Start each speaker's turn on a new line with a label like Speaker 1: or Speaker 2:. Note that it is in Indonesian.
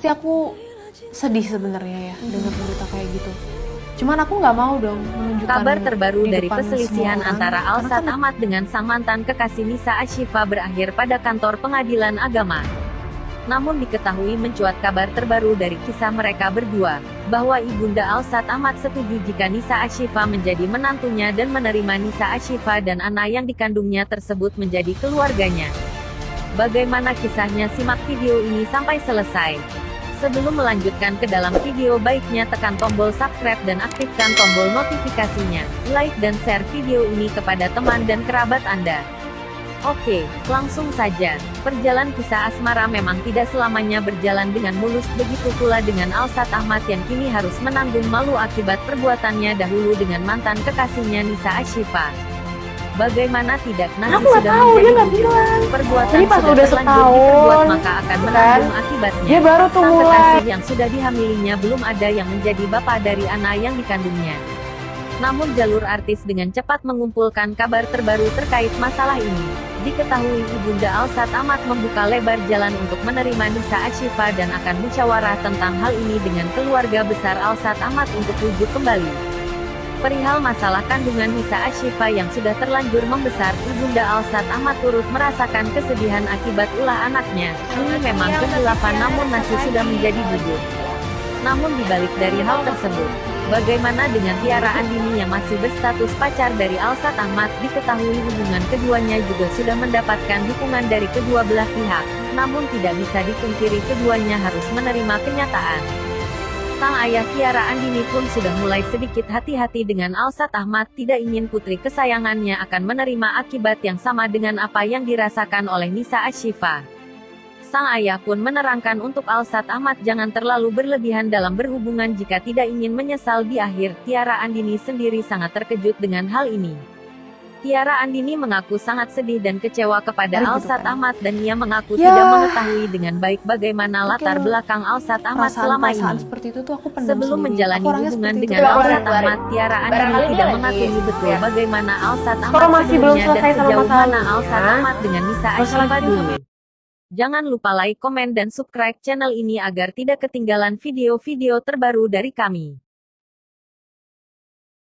Speaker 1: pasti aku sedih sebenarnya ya dengar berita kayak gitu. Cuman aku nggak mau dong menunjukkan
Speaker 2: Kabar terbaru dari perselisihan antara Alsat
Speaker 1: kan
Speaker 2: Ahmad dengan sang mantan kekasih Nisa Ashifa berakhir pada kantor pengadilan agama. Namun diketahui mencuat kabar terbaru dari kisah mereka berdua, bahwa Ibunda Alsat Ahmad setuju jika Nisa Ashifa menjadi menantunya dan menerima Nisa Ashifa dan anak yang dikandungnya tersebut menjadi keluarganya. Bagaimana kisahnya simak video ini sampai selesai. Sebelum melanjutkan ke dalam video baiknya tekan tombol subscribe dan aktifkan tombol notifikasinya, like dan share video ini kepada teman dan kerabat Anda. Oke, langsung saja. Perjalanan kisah asmara memang tidak selamanya berjalan dengan mulus, begitu pula dengan Alsat Ahmad yang kini harus menanggung malu akibat perbuatannya dahulu dengan mantan kekasihnya Nisa Ashifa. Bagaimana tidak nasi
Speaker 1: Aku
Speaker 2: sudah
Speaker 1: tahu, dia nggak
Speaker 2: bubur.
Speaker 1: bilang.
Speaker 2: Perbuatan
Speaker 1: Jadi pas
Speaker 2: sudah
Speaker 1: udah setahun,
Speaker 2: diperbuat maka akan
Speaker 1: kan,
Speaker 2: menanggung akibatnya.
Speaker 1: dia baru tuh
Speaker 2: Sang
Speaker 1: mulai.
Speaker 2: yang sudah dihamilinya belum ada yang menjadi bapak dari anak yang dikandungnya. Namun jalur artis dengan cepat mengumpulkan kabar terbaru terkait masalah ini. Diketahui Ibunda Alsat Ahmad membuka lebar jalan untuk menerima Nisa Ashifa dan akan musyawarah tentang hal ini dengan keluarga besar Alsat Ahmad untuk wujud kembali. Perihal masalah kandungan Nisa Ashifa yang sudah terlanjur membesar, Ibunda Alsat Ahmad turut merasakan kesedihan akibat ulah anaknya. Ini memang kehilafan namun nasi sudah menjadi bubur. Namun dibalik dari hal tersebut, bagaimana dengan Tiara Andini yang masih berstatus pacar dari Alsat Ahmad, diketahui hubungan keduanya juga sudah mendapatkan dukungan dari kedua belah pihak, namun tidak bisa dipungkiri keduanya harus menerima kenyataan. Sang ayah Tiara Andini pun sudah mulai sedikit hati-hati dengan Alsat Ahmad tidak ingin putri kesayangannya akan menerima akibat yang sama dengan apa yang dirasakan oleh Nisa Ashifa. Sang ayah pun menerangkan untuk Alsat Ahmad jangan terlalu berlebihan dalam berhubungan jika tidak ingin menyesal di akhir. Tiara Andini sendiri sangat terkejut dengan hal ini. Tiara Andini mengaku sangat sedih dan kecewa kepada
Speaker 1: Oh, gitu
Speaker 2: Alsat
Speaker 1: kan.
Speaker 2: Ahmad dan ia mengaku
Speaker 1: Ya.
Speaker 2: tidak mengetahui dengan baik bagaimana latar belakang Alsat Ahmad selama
Speaker 1: perasaan
Speaker 2: ini.
Speaker 1: seperti itu tuh aku
Speaker 2: Sebelum
Speaker 1: sendiri.
Speaker 2: menjalani
Speaker 1: Aku
Speaker 2: hubungan dengan Alsat. Ahmad, Tiara Andini tidak mengakui betul
Speaker 3: ya.
Speaker 2: bagaimana Alsat Ahmad
Speaker 1: Kalau masih belum
Speaker 2: sebelumnya dan sejauh mana Alsat Ahmad dengan Nisa dulu. Jangan lupa like, komen dan subscribe channel ini agar tidak ketinggalan video-video terbaru dari kami.